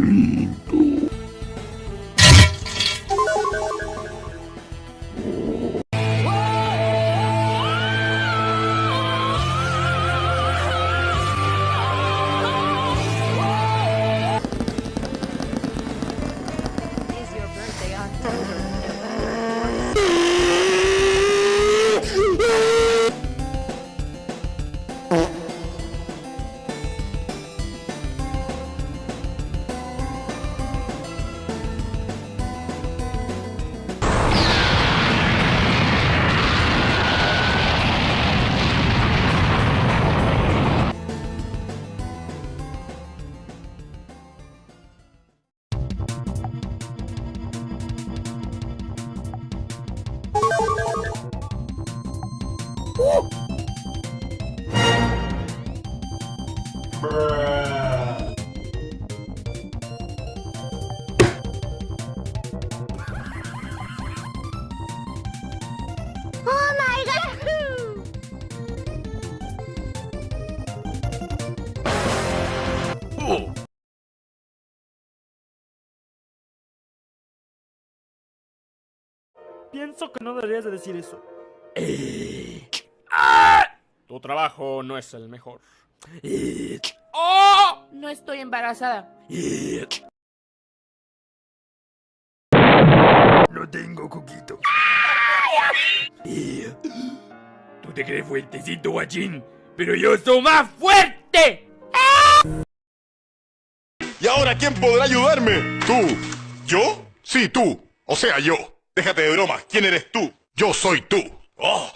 lindo. Is your birthday October? Oh my god! Pienso que no deberías de decir eso. Eh. Tu trabajo no es el mejor. No estoy embarazada. No tengo coquito. ¿Tú te crees fuertecito, guachín? Pero yo soy más fuerte. ¿Y ahora quién podrá ayudarme? ¿Tú? ¿Yo? Sí, tú. O sea, yo. Déjate de bromas. ¿Quién eres tú? Yo soy tú. Oh.